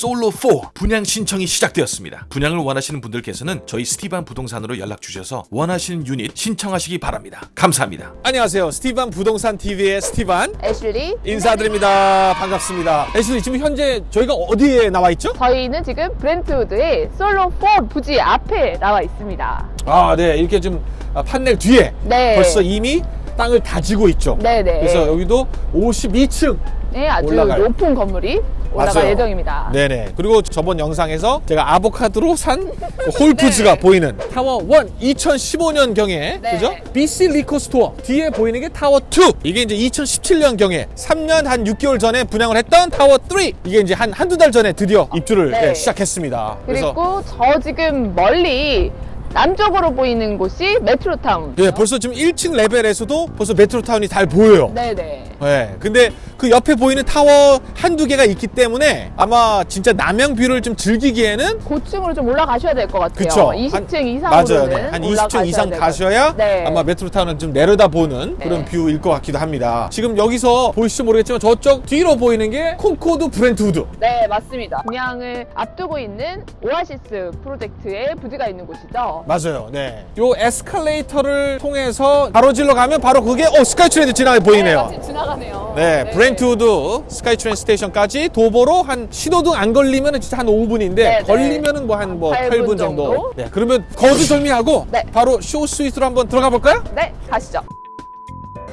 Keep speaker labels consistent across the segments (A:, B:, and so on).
A: 솔로 4 분양 신청이 시작되었습니다. 분양을 원하시는 분들께서는 저희 스티반 부동산으로 연락 주셔서 원하시는 유닛 신청하시기 바랍니다. 감사합니다.
B: 안녕하세요. 스티반 부동산 TV의 스티반
C: 애슐리
B: 인사드립니다. 반갑습니다. 애슐리 지금 현재 저희가 어디에 나와 있죠?
C: 저희는 지금 브렌트우드의 솔로 4 부지 앞에 나와 있습니다
B: 아, 네. 이렇게 좀 아, 판넬 뒤에
C: 네.
B: 벌써 이미 땅을 다지고 있죠.
C: 네네
B: 그래서 여기도 52층
C: 네, 아주
B: 올라갈.
C: 높은 건물이 올라갈
B: 맞아요.
C: 예정입니다
B: 네네. 그리고 저번 영상에서 제가 아보카도로 산 Whole Foods가
C: 네.
B: 보이는 타워 1 2015년 경에
C: 네.
B: 그죠? BC Liquor Store 뒤에 보이는 게 타워 2 이게 이제 2017년 경에 3년 한 6개월 전에 분양을 했던 타워 3 이게 이제 한 한두 달 전에 드디어 입주를
C: 네.
B: 네, 시작했습니다.
C: 그리고 저 지금 멀리 남쪽으로 보이는 곳이 메트로타운
B: 예, 벌써 지금 1층 레벨에서도 벌써 메트로타운이 잘 보여요.
C: 네네
B: 네, 근데 그 옆에 보이는 타워 한두 개가 있기 때문에 아마 진짜 남향 view를 좀 즐기기에는
C: 고층으로 좀 올라가셔야 될 것 같아요
B: 그쵸.
C: 20층
B: 한-
C: 이상으로는
B: 맞아요. 네. 한 20층
C: 올라가셔야
B: 이상 가셔야.
C: 네.
B: 아마 메트로타운은 좀 내려다보는
C: 네.
B: 그런 view일 것 같기도 합니다. 지금 여기서 보이실지 모르겠지만 저쪽 뒤로 보이는 게 콘코드 브렌트우드.
C: 네 맞습니다 분양을 앞두고 있는 오아시스 프로젝트의 부지가 있는 곳이죠
B: 맞아요. 네. 요 에스컬레이터를 통해서 가로질러 가면 바로 그게 어 스카이트레인 지나가 보이네요.
C: 네, 지나가네요
B: 네, 브렌트우드 스카이트레인 station까지 도보로 한 신호등 안 걸리면 진짜 한 5분인데
C: 네, 네.
B: 걸리면은 뭐 한뭐
C: 8분
B: 8분 정도.
C: 정도?
B: 네, 그러면 거두절미하고
C: 네.
B: 바로 show suite로 한번 들어가 볼까요?
C: 네 가시죠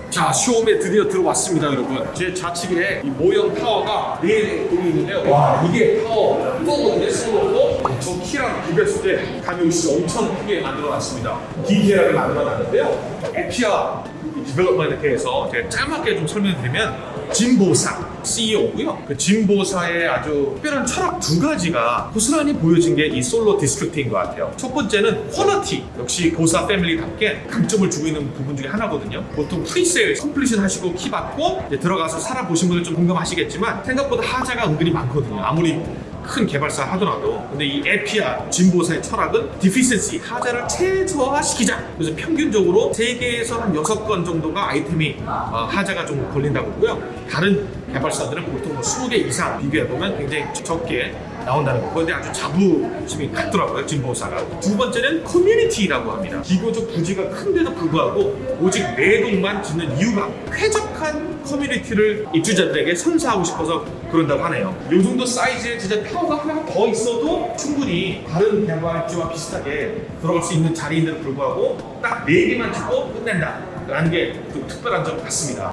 B: 자, show home에 드디어 들어왔습니다, 여러분. 제 좌측에 이 모형 타워가 네 동이 있는데요. 와, 이게 타워 4건데 small로 저 키랑 비교했을 때 감이 오시죠? 엄청 크게 만들어놨습니다. 디테일하게 만들어놨는데요. Appia Development에 대해서 제가 짤막하게 좀 설명드리면 짐 보사 CEO고요. 그 짐 보사의 아주 특별한 철학 두 가지가 고스란히 보여진 게 이 SOLO District인 것 같아요. 첫 번째는 quality. 역시 보사 family답게 강점을 주고 있는 부분 중에 하나거든요. 보통 presale completion 하시고 키 받고 이제 들어가서 살아보신 분들 좀 공감하시겠지만 생각보다 하자가 은근히 많거든요. 아무리 큰 개발사 하더라도 근데 이 Appia 짐 보사의 철학은 deficiency 하자를 최저화시키자. 그래서 평균적으로 세 개에서 한 6건 정도가 아이템이 어, 하자가 좀 걸린다고 하고요. 다른 개발사들은 보통 뭐 20개 이상 비교해보면 굉장히 적게 나온다는 거. 그런데 아주 자부심이 같더라고요 진보사가. 두 번째는 커뮤니티라고 합니다. 비교적 부지가 큰데도 불구하고 오직 네 동만 짓는 이유가 쾌적한 커뮤니티를 입주자들에게 선사하고 싶어서 그런다고 하네요. 이 정도 사이즈의 진짜 타워가 하나 더 있어도 충분히 다른 개발지와 비슷하게 들어갈 수 있는 자리인데도 불구하고 딱네 개만 짓고 끝낸다 라는 게 좀 특별한 점 같습니다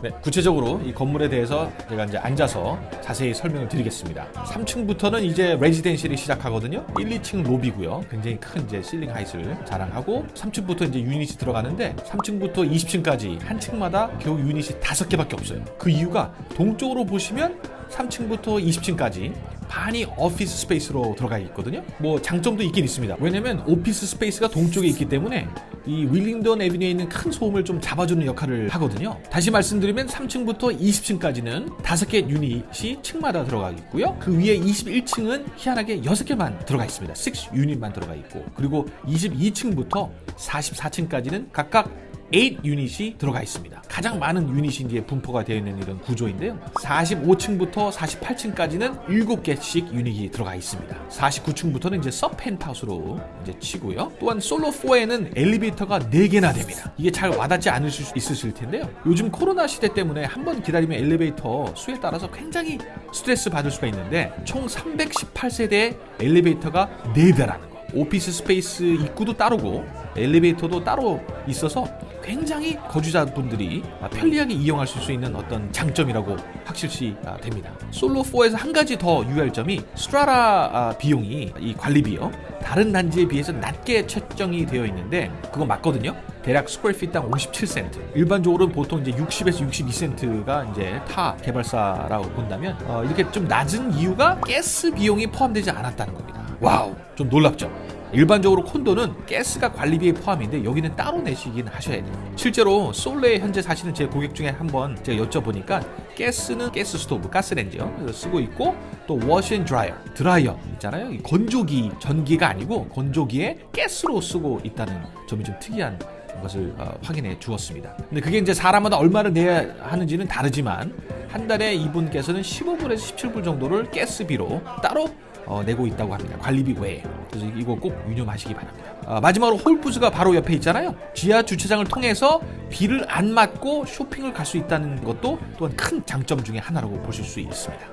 B: 네, 구체적으로 이 건물에 대해서 제가 이제 앉아서 자세히 설명을 드리겠습니다. 3층부터는 이제 residential이 시작하거든요. 1, 2층 로비고요. 굉장히 큰 이제 ceiling height를 자랑하고 3층부터 이제 유닛이 들어가는데 3층부터 20층까지 한 층마다 겨우 유닛이 다섯 개밖에 없어요. 그 이유가 동쪽으로 보시면 3층부터 20층까지 반이 office space로 들어가 있거든요. 뭐 장점도 있긴 있습니다. 왜냐면 office space가 동쪽에 있기 때문에 이 윌링던 에비뉴에 있는 큰 소음을 좀 잡아주는 역할을 하거든요. 다시 말씀드리면 3층부터 20층까지는 다섯 개 유닛이 층마다 들어가 있고요. 그 위에 21층은 희한하게 6개만 들어가 있습니다. 6 유닛만 들어가 있고 그리고 22층부터 44층까지는 각각 8 유닛이 들어가 있습니다. 가장 많은 유닛이 이제 분포가 되어 있는 이런 구조인데요. 45층부터 48층까지는 7개씩 유닛이 들어가 있습니다. 49층부터는 이제 서 펜트하우스로 이제 치고요. 또한 솔로 4에는 엘리베이터가 4개나 됩니다. 이게 잘 와닿지 않으실 수 있으실 텐데요. 요즘 코로나 시대 때문에 한 번 기다리면 엘리베이터 수에 따라서 굉장히 스트레스 받을 수가 있는데 총 318세대의 엘리베이터가 4대라는 거. office space 입구도 따로고 엘리베이터도 따로 있어서 굉장히 거주자분들이 편리하게 이용하실 수 있는 어떤 장점이라고 확실시 아, 됩니다. 솔로 4에서 한 가지 더 유의할 점이 strata 아, 비용이 이 관리비요 다른 단지에 비해서 낮게 책정이 되어 있는데 그거 맞거든요. 대략 square feet당 57센트. 일반적으로는 보통 이제 60에서 62센트가 이제 타 개발사라고 본다면 어, 이렇게 좀 낮은 이유가 가스 비용이 포함되지 않았다는 겁니다. wow, 좀 놀랍죠. 일반적으로 콘도는 가스가 관리비에 포함인데 여기는 따로 내시긴 하셔야 돼요. 실제로 솔로에 현재 사시는 제 고객 중에 한 번 제가 여쭤보니까 가스는 가스 스토브, 가스렌지요. 쓰고 있고 또 washing dryer, 드라이어 있잖아요. 이 건조기, 전기가 아니고 건조기에 가스로 쓰고 있다는 점이 좀 특이한 것을 어, 확인해 주었습니다. 근데 그게 이제 사람마다 얼마를 내야 하는지는 다르지만
A: 한 달에 이분께서는 15불에서 17불 정도를 가스비로 따로 어, 내고 있다고 합니다. 관리비 외에. 그래서 이거 꼭 유념하시기 바랍니다. 아, 마지막으로 Whole Foods가 바로 옆에 있잖아요. 지하 주차장을 통해서 비를 안 맞고 쇼핑을 갈 수 있다는 것도 또한 큰 장점 중에 하나라고 보실 수 있습니다.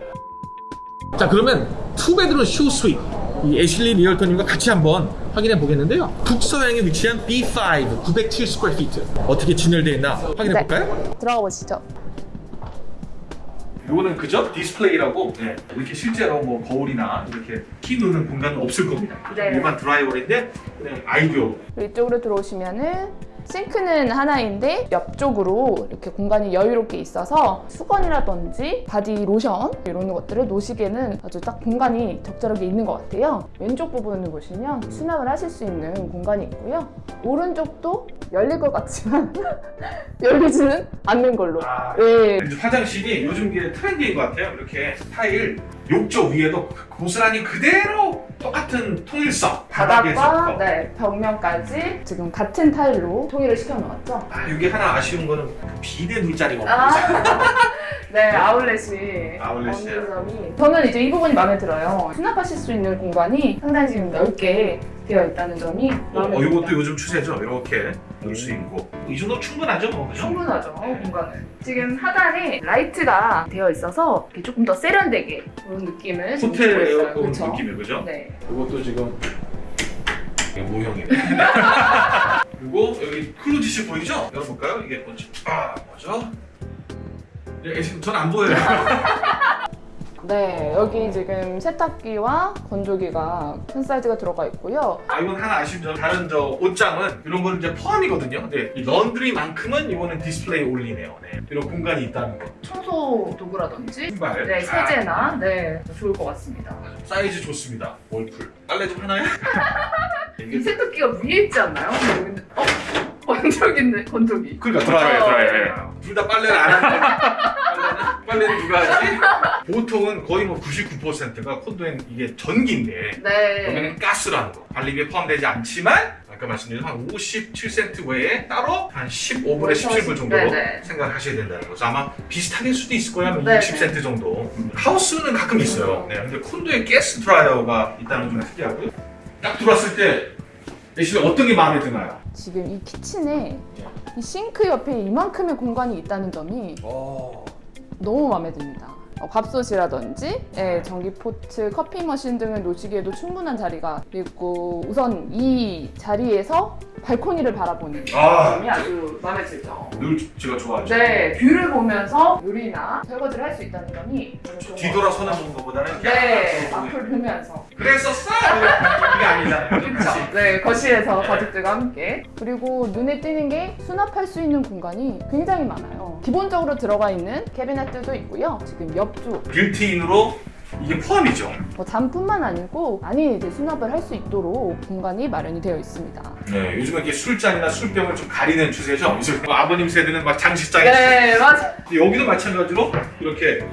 A: 자 그러면 two bedroom show suite 이 애슐리 realtor님과 같이 한번 확인해 보겠는데요. 북서향에 위치한 B5 907 square feet 어떻게 진열되어 있나 확인해
C: 네.
A: 볼까요?
C: 들어가 보시죠.
B: 이거는 그저 디스플레이라고 네, 이렇게 실제로 뭐 거울이나 이렇게 키 놓는 공간은 없을 겁니다.
C: 네.
B: 일반 drywall인데 그냥 아이디어
C: 이쪽으로 들어오시면은 sink는 하나인데 옆쪽으로 이렇게 공간이 여유롭게 있어서 수건이라든지 body lotion 이런 것들을 놓으시기에는 아주 딱 공간이 적절하게 있는 것 같아요. 왼쪽 부분을 보시면 수납을 하실 수 있는 공간이 있고요. 오른쪽도 열릴 것 같지만 열리지는 않는 걸로.
B: 아,
C: 네.
B: 화장실이 요즘 게 트렌디인 것 같아요. 이렇게 타일 욕조 위에도 고스란히 그대로 똑같은 통일성 바닥에서
C: 네, 벽면까지 지금 같은 타일로 통일을 시켜 놓았죠.
B: 아 이게 하나 아쉬운 거는 비대 둘 자리가
C: 아.
B: 없어요.
C: 네, 아울렛이
B: 아울렛이요.
C: 없는 점이 저는 이제 이 부분이 마음에 들어요. 수납하실 수 있는 공간이 상당히 지금 넓게 되어 있다는 점이 마음에
B: 어,
C: 듭니다.
B: 이것도 요즘 추세죠. 이렇게 넣을 수 있고 이 정도 충분하죠, 뭐 그죠?
C: 충분하죠, 공간은. 지금 하단에 라이트가 되어 있어서 이렇게 조금 더 세련되게 그런 느낌을
B: 호텔. 에어컨? 느낌이 그죠?
C: 네.
B: 이것도 지금 이게 모형이네. 그리고 여기 closet 보이죠? 열어볼까요? 이게 뭐지? 아 뭐죠? 예, 지금 전안 보여요.
C: 네, 여기 지금 세탁기와 건조기가 큰 사이즈가 들어가 있고요.
B: 아 이건 하나 아쉬운 점 다른 저 옷장은 이런 거는 이제 포함이거든요. 근데 이 laundry만큼은 이거는 display only네요. 네. 이런 공간이 있다는 거.
C: 청소 도구라든지
B: 신발.
C: 네,
B: 아,
C: 세제나 네, 좋을 것 같습니다.
B: 사이즈 좋습니다. 월풀. 빨래 좀 하나요?
C: 이 세탁기가 위에 있지 않나요? 어? 건조기 있네, 건조기.
B: 그러니까
C: 드라이어예요,
B: 드라이어예요. 둘다 빨래를 안 하는 빨래는 누가 하지? 보통은 거의 뭐 99%가 콘도엔 이게 전기인데
C: 네.
B: 여기는 가스라는 거. 관리비에 포함되지 않지만 아까 말씀드린 한 57센트 외에 따로 한 15불에 17불 정도로
C: 네네.
B: 생각하셔야 된다는 거죠. 아마 비슷하게 수도 있을 거야. 한
C: 네네.
B: 60센트 정도. 하우스는 가끔 있어요. 네, 근데 콘도에 가스 드라이어가 있다는 좀 특이하고요. 딱 들어왔을 때 대신에 어떤 게 마음에 드나요?
C: 지금 이 kitchen에 이 싱크 옆에 이만큼의 공간이 있다는 점이 너무 마음에 듭니다. 어, 밥솥이라든지 예, 전기 포트, 커피 머신 등을 놓으시기에도 충분한 자리가 있고 우선 이 자리에서 발코니를 바라보는
B: 아.
C: 점이 아주 마음에 들죠.
B: 늘 제가 좋아하죠.
C: 네, view를 보면서 요리나 설거지를 할 수 있다는 점이
B: 뒤돌아서는 본 것보다는.
C: 네, 앞을 보면서
B: 그랬었어? 이게 아니잖아요.
C: 그렇죠. 네, 거실에서 가족들과 함께. 그리고 눈에 띄는 게 수납할 수 있는 공간이 굉장히 많아요. 기본적으로 들어가 있는 캐비넷들도 있고요. 지금 옆쪽
B: 빌트인으로 이게 포함이죠.
C: 뭐 잠뿐만 아니고 많이 이제 수납을 할 수 있도록 공간이 마련이 되어 있습니다.
B: 네, 요즘은 이렇게 술잔이나 술병을 좀 가리는 추세죠. 요즘 뭐 아버님 세대는 막 장식장에
C: 네, 맞아.
B: 여기도 마찬가지로 이렇게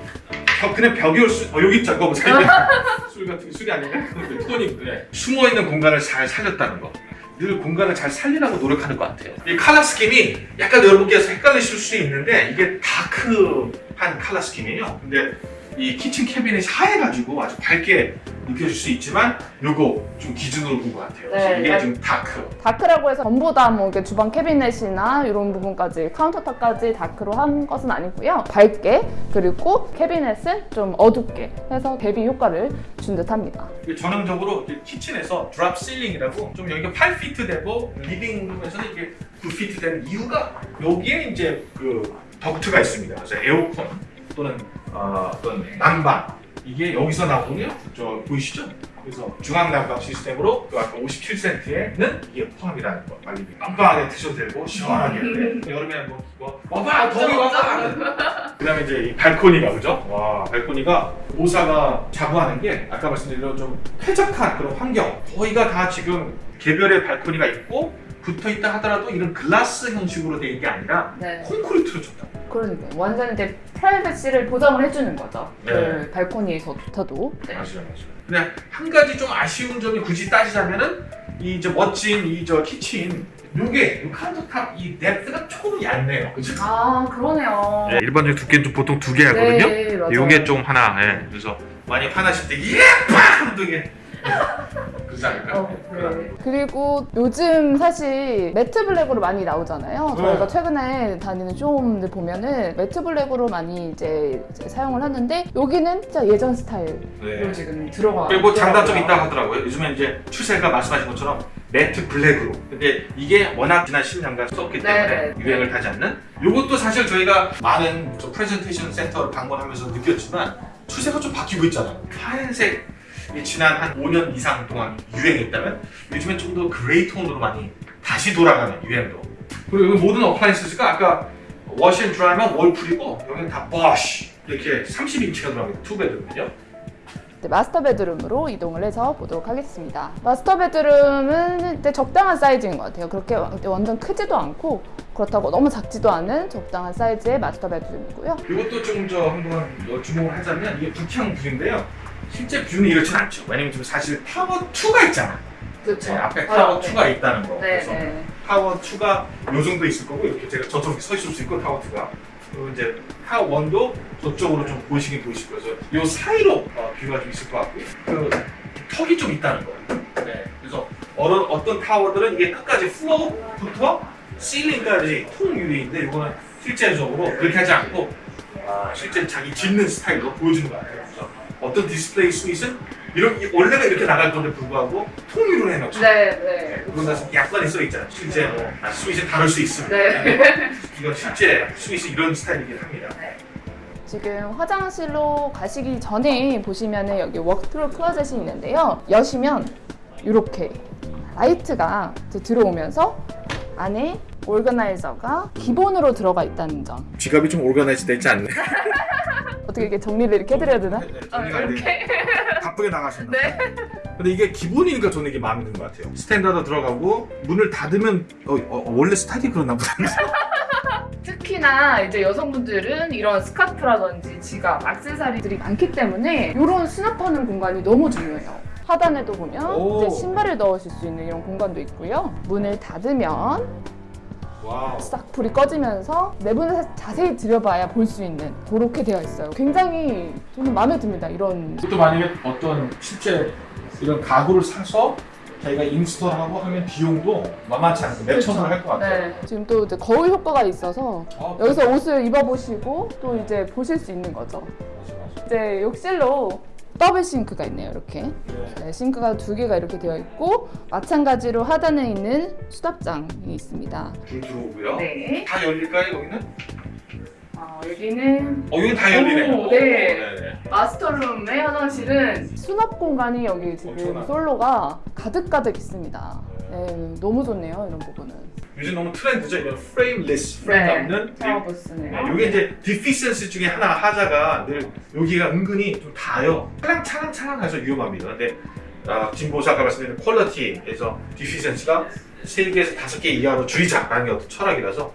B: 벽, 그냥 벽이 올 수, 어, 여기 있죠. 그거 보세요. 술 같은 게 술이 아닌가? 근데 토닉. 네. 숨어 있는 공간을 잘 살렸다는 거. 늘 공간을 잘 살리라고 노력하는 것 같아요. 이 칼라 스킨이 약간 여러분께서 헷갈리실 수 있는데 이게 다크 한 칼라 스킨이에요. 근데 이 키친 캐비넷이 하얘가지고 아주 밝게 느껴질 수 있지만 요거 좀 기준으로 본 것 같아요.
C: 네,
B: 이게
C: 네.
B: 좀 다크.
C: 다크라고 해서 전부 다 뭐 이렇게 주방 캐비넷이나 이런 부분까지 카운터탑까지 다크로 한 것은 아니고요. 밝게 그리고 cabinet은 좀 어둡게 해서 대비 효과를 준 듯합니다.
B: 이게 전형적으로 kitchen에서 drop ceiling이라고 좀 여기가 8피트 되고 living room에서는 이게 9피트 되는 이유가 여기에 이제 그 덕트가 있습니다. 그래서 에어컨 또는 어, 어떤 난방 이게 여기서 나오거든요. 저 보이시죠? 그래서 중앙 난방 시스템으로 그 아까 57센트에는 이게 포함이라는 거. 빨리 빵빵하게 드셔도 되고 시원하게. 네. 여름에 뭐, 뭐 와봐 더위 와봐. 그 다음에 이제 이 발코니가 그죠? 와 발코니가 모사가 자부하는 게 아까 말씀드린 좀 쾌적한 그런 환경 거의가 다 지금 개별의 발코니가 있고 붙어 있다 하더라도 이런 글라스 형식으로 된 게 아니라
C: 네.
B: 콘크리트로 줬다.
C: 그러니까 완전 이제 프라이버시를 보장을 해주는 거죠.
B: 네.
C: 그 발코니에서조차도. 네.
B: 맞아요, 맞아요. 근데 한 가지 좀 아쉬운 점이 굳이 따지자면은 이 이제 멋진 이 저 kitchen 요게 요 countertop 이 depth가 조금 얇네요. 그죠?
C: 아 그러네요.
B: 네, 일반적인 두께는 좀 보통 두껍게 하거든요.
C: 네, 맞아요.
B: 요게 좀 하나. 예. 그래서 많이 화나실 때 예빡 하면 또 이게 그러지 않을까?
C: 어, 네. 그리고 요즘 사실 matte black으로 많이 나오잖아요.
B: 네.
C: 저희가 최근에 다니는 쇼룸들 보면은 matte black으로 많이 이제, 이제 사용을 하는데 여기는 진짜 예전 스타일로
B: 네.
C: 지금 들어가.
B: 그리고 뭐 장단점이. 있다 하더라고요. 요즘에 이제 추세가 말씀하신 것처럼 matte black으로. 근데 이게 워낙 지난 10년간 썼기 때문에
C: 네, 네.
B: 유행을 타지 않는. 이것도 사실 저희가 많은 저 프레젠테이션 센터를 방문하면서 느꼈지만 추세가 좀 바뀌고 있잖아요. 하얀색 이 지난 한 5년 이상 동안 유행했다면 요즘엔 좀 더 gray tone으로 많이 다시 돌아가는 유행도. 그리고 모든 appliance가 아까 washer and dryer면 월풀이고 여기는 다 보쉬 이렇게 30인치가 들어갑니다. two bedroom은요.
C: 네, master bedroom으로 이동을 해서 보도록 하겠습니다. master bedroom은 적당한 사이즈인 것 같아요. 그렇게 완전 크지도 않고 그렇다고 너무 작지도 않은 적당한 사이즈의 master bedroom이고요.
B: 이것도 좀저 한번 어, 주목을 하자면 이게 북향 view인데요. 실제 view는 이렇진 않죠. 왜냐면 지금 사실 타워 2가 있잖아.
C: 그렇죠.
B: 네, 앞에 타워 2가 있다는 거.
C: 네,
B: 그래서
C: 네.
B: 타워 2가 요 정도 있을 거고 이렇게 제가 저쪽에 서 있을 수 있고 타워 2가 그리고 이제 타워 1도 저쪽으로 좀 보이시긴 보이실. 그래서 요 사이로 어, view가 좀 있을 것 같고요. 그 턱이 좀 있다는 거예요. 네, 그래서 어떤 어떤 타워들은 이게 끝까지 floor부터 ceiling까지 통 유리인데 이거는 실제적으로 그렇게 하지 않고 아, 실제 자기 짓는 스타일로 보여주는 거 같아요. 어떤 display suite은 이런 원래가 이렇게 나갈 건데 불구하고 통유리로 해놓죠.
C: 네, 네.
B: 그건 다 약관에 써 있잖아요. 실제 뭐 아, 스윗이 다를 수 있습니다.
C: 네.
B: 이건 실제 suite이 이런 스타일이긴 합니다.
C: 지금 화장실로 가시기 전에 보시면은 여기 walk-through closet이 있는데요. 여시면 이렇게 light가 들어오면서 안에 organizer가 기본으로 들어가 있다는 점.
B: 지갑이 좀 organize 되지 않네.
C: 어떻게 이렇게 정리를 이렇게 해드려야 되나?
B: 정리가 안 돼. 바쁘게 나가셨나?
C: 네.
B: 근데 이게 기본이니까 저는 이게 마음에 드는 것 같아요. standard 들어가고 문을 닫으면 어, 어, 원래 스타일이 그런가 보다.
C: 특히나 이제 여성분들은 이런 스카프라든지 지갑, 액세서리들이 많기 때문에 이런 수납하는 공간이 너무 중요해요. 하단에도 보면 신발을 넣으실 수 있는 이런 공간도 있고요. 문을 닫으면
B: wow.
C: 싹 불이 꺼지면서 내부는 사- 자세히 들여봐야 볼 수 있는 그렇게 되어 있어요. 굉장히 저는 마음에 듭니다. 이런
B: 또 만약에 어떤 실제 이런 가구를 사서 자기가 install하고 하면 비용도 만만치 않고 몇 천원 할것 같아요.
C: 네. 지금 또 이제 거울 효과가 있어서
B: 아,
C: 여기서 옷을 입어보시고 또 이제 보실 수 있는 거죠.
B: 맞아, 맞아.
C: 이제 욕실로 double sink가 있네요. 이렇게
B: 네.
C: 네, 싱크가 두 개가 이렇게 되어 있고 마찬가지로 하단에 있는 수납장이 있습니다.
B: 불 들어오고요.
C: 네.
B: 다 열릴까요 여기는?
C: 어, 여기는
B: 어 여기 다 열리네요.
C: 오, 네.
B: 네네.
C: master room의 화장실은 수납 공간이 여기 지금
B: 엄청나요.
C: 솔로가 가득가득 있습니다. 네, 너무 좋네요. 이런 부분은.
B: 요즘 너무 트렌드죠. 이런 frameless, frame
C: 네.
B: 없는.
C: 샤워 부스네요.
B: 이게 이제 deficiency 중에 하나 하자가 늘 여기가 은근히 좀 닿아요. 차랑차랑차랑해서 위험합니다. 근데 아, 진보사 아까 말씀드린 퀄리티에서 deficiency가 3개에서 5개 이하로 줄이자 라는 게 어떤 철학이라서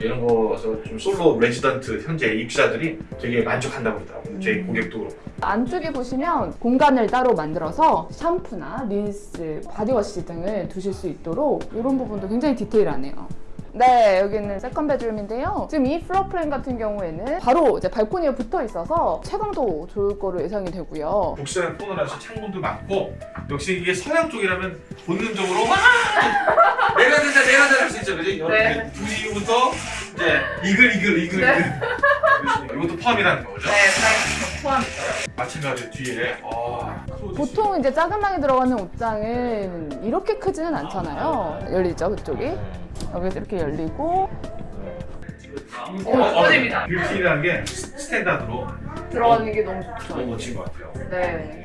B: 이런 거에서 좀 솔로 레지던트 현재 입주자들이 되게 만족한다고 그러더라고요. 제
C: 음.
B: 고객도 그렇고.
C: 안쪽에 보시면 공간을 따로 만들어서 샴푸나 린스, body wash 등을 두실 수 있도록 이런 부분도 굉장히 디테일하네요. 네, 여기는 second bedroom인데요. 지금 이 floor plan 같은 경우에는 바로 이제 발코니에 붙어 있어서 채광도 좋을 거로 예상이 되고요.
B: 북서양 톤이라서 창문도 많고 역시 이게 서양 쪽이라면 본능적으로 와 내가 된다 내가 된다 할 수 있죠 그죠?
C: 네.
B: 2시 이후부터 이제 이글 이글 이글
C: 네.
B: 이글 이것도 포함이라는 거죠?
C: 네, 포함이죠.
B: 마찬가지로 뒤에 아,
C: 보통 이제 작은 들어가는 옷장은 이렇게 크지는 않잖아요. 열리죠, 그쪽이. 여기서 이렇게 열리고
B: 어, 어,
C: 꺼집니다.
B: 뷰티라는 게 스탠다드로
C: 들어가는 게 너무 좋죠.
B: 너무 멋진 것 같아요
C: 네.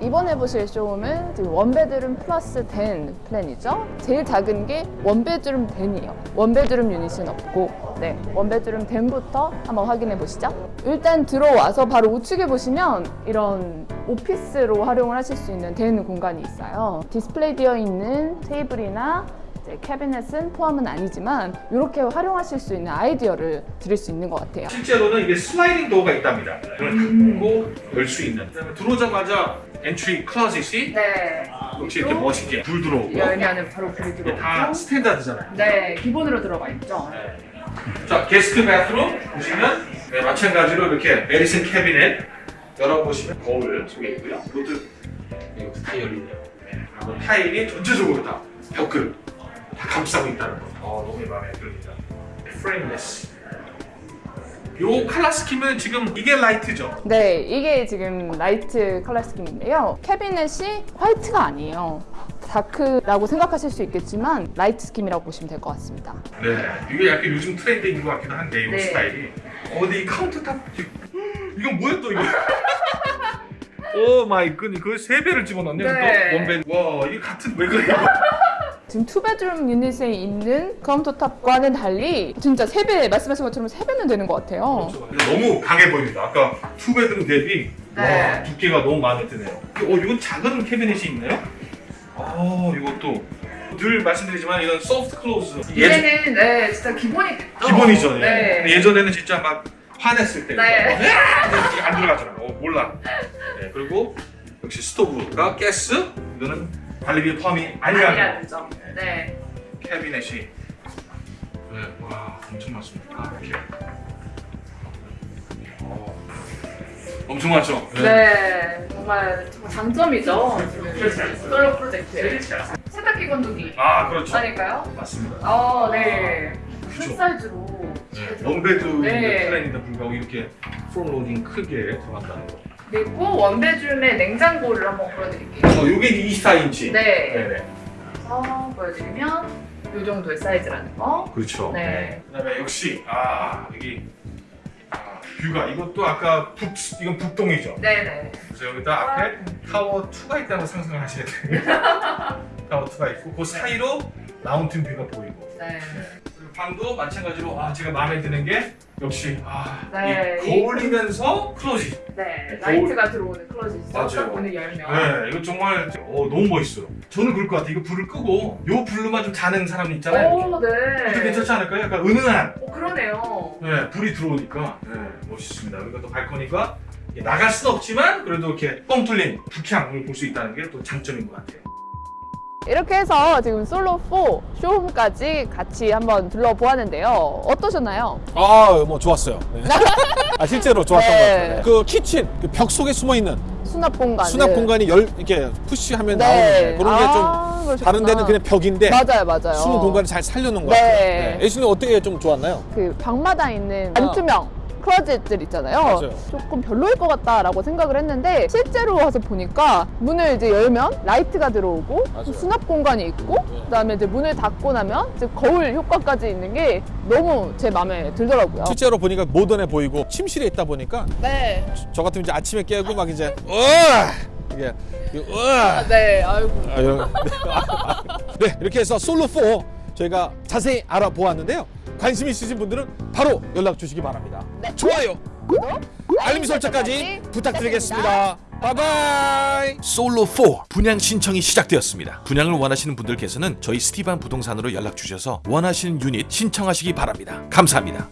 C: 이번에 보실 쇼룸은 one bedroom plus den plan이죠. 제일 작은 게 one bedroom den이에요. one bedroom unit은 없고, 네. one bedroom den부터 한번 확인해 보시죠. 일단 들어와서 바로 우측에 보시면 이런 오피스로 활용을 하실 수 있는 den 공간이 있어요. 디스플레이 되어 있는 테이블이나 이제 캐비넷은 포함은 아니지만 이렇게 활용하실 수 있는 아이디어를 드릴 수 있는 것 같아요.
B: 실제로는 이게 sliding door가 있답니다 이걸 닫고 열수 있는 그다음에 들어오자마자 entry closet이
C: 네.
B: 역시 이렇게 멋있게 불 들어오고
C: 열면은 바로 불이 들어오고.
B: 다 standard잖아요.
C: 네, 기본으로 들어가 있죠.
B: 자, guest bathroom 보시면 네, 마찬가지로 이렇게 medicine cabinet 열어보시면 거울 속에 있고요. 이것도 이것도 다 열리네요. 네, 그리고 타일이 전체적으로 다 벽을 다 감싸고 있다는 거. 어, 너무 마음에 듭니다. frameless. 요 칼라 스키는 지금 이게 light죠.
C: 네, 이게 지금 light color scheme인데요. 캐비넷이 화이트가 아니에요. dark라고 생각하실 수 있겠지만 light scheme이라고 보시면 될 것 같습니다.
B: 네, 이게 약간 요즘 트렌드인 것 같기도 한데 이
C: 네.
B: 스타일이. 어, 근데 이 countertop 이건 뭐야 또 이거? oh my god, 이거 세 배를 집어넣네.
C: 네.
B: 또 one bed. 와, 이게 같은 왜 그래? 이거?
C: 지금 two bedroom unit에 있는 countertop과는 달리 진짜 3배, 말씀하신 것처럼 3배는 되는 것 같아요.
B: 근데 너무 강해 보입니다. 아까 two bedroom 대비
C: 네.
B: 와, 두께가 너무 마음에 드네요. 어, 이건 작은 캐비넷이 있네요. 아, 이것도 늘 말씀드리지만 이건 soft close.
C: 이제는 네, 진짜 기본이 됐죠.
B: 기본이죠. 예.
C: 네.
B: 예전에는 진짜 막 화냈을 때
C: 네.
B: 이렇게 안 들어가잖아요. 어, 몰라. 네, 그리고 역시 스토브가 가스. 이거는 관리비 포함이 아니라는
C: 아니야
B: 거.
C: 되죠. 네.
B: 캐비넷이 네, 와 엄청 많습니다. 이렇게 어, 엄청 많죠.
C: 네. 정말 정말 장점이죠. 솔로 프로젝트. 세탁기 건조기.
B: 아 그렇죠.
C: 아닐까요?
B: 맞습니다.
C: 어, 네.
B: 그쵸.
C: 큰 사이즈로.
B: 네, one bed
C: 네.
B: plan인데 불구하고 이렇게 front loading 크게 들어간다는 거.
C: 그리고 one bedroom의 냉장고를 한번 보여드릴게요.
B: 어, 이게 24인치.
C: 네.
B: 네네.
C: 그래서 보여드리면 이 정도의 사이즈라는 거.
B: 그렇죠.
C: 네.
B: 그다음에 역시 아 여기 아, 뷰가 이것도 아까 북 이건 북동이죠.
C: 네네.
B: 그래서 여기다 앞에 타워 2가 있다는 상상을 하셔야 돼요. 타워 2가 있고 그 사이로 mountain view가 보이고
C: 네.
B: 그리고 방도 마찬가지로 아 제가 마음에 드는 게 역시 아,
C: 네,
B: 이 거울이면서 closet.
C: 네.
B: 거울.
C: light가 들어오는 closet.
B: 맞아요.
C: 딱 문을 열면.
B: 네, 이거 정말 어, 너무 멋있어요. 저는 그럴 것 같아요. 이거 불을 끄고 요 불로만 좀 자는 사람 있잖아요.
C: 오, 네.
B: 그것도 괜찮지 않을까요? 약간 은은한
C: 오, 그러네요.
B: 네, 불이 들어오니까 네, 멋있습니다. 여기가 또 발코니가 나갈 수는 없지만 그래도 이렇게 뻥 뚫린 북향을 볼 수 있다는 게 또 장점인 것 같아요.
C: 이렇게 해서 지금 솔로 4 쇼룸까지 같이 한번 둘러보았는데요. 어떠셨나요?
A: 아, 뭐 좋았어요. 네. 아, 실제로 좋았던
C: 네.
A: 것 같아요. 그 키친, 그 벽 속에 숨어 있는
C: 수납 공간.
A: 수납 공간이 열 이렇게 push하면
C: 네.
A: 나오는 그런 게좀
C: 아.
A: 다른 데는 그냥 벽인데
C: 맞아요, 맞아요.
A: 숨은 공간을 잘 살려놓은 것
C: 네.
A: 같아요. 네. 예수님 어떻게 좀 좋았나요?
C: 그 방마다 있는 반투명 closet들 있잖아요.
A: 맞아요.
C: 조금 별로일 것 같다라고 생각을 했는데 실제로 와서 보니까 문을 이제 열면 light가 들어오고
A: 맞아요.
C: 수납 공간이 있고
A: 네.
C: 그다음에 이제 문을 닫고 나면 이제 거울 효과까지 있는 게 너무 제 마음에 들더라고요.
A: 실제로 보니까 모던해 보이고 침실에 있다 보니까
C: 네.
A: 저 같으면 이제 아침에 깨고 막 이제 으아 이게 으아
C: 네. 아이고.
A: 아유. 네, 이렇게 해서 솔로 4 저희가 자세히 알아보았는데요. 관심 있으신 분들은 바로 연락 주시기 바랍니다.
C: 네.
A: 좋아요,
C: 구독,
A: 알림 설정까지 부탁드리겠습니다. 바이바이. 솔로 4 분양 신청이 시작되었습니다. 분양을 원하시는 분들께서는 저희 스티반 부동산으로 연락 주셔서 원하시는 유닛 신청하시기 바랍니다. 감사합니다.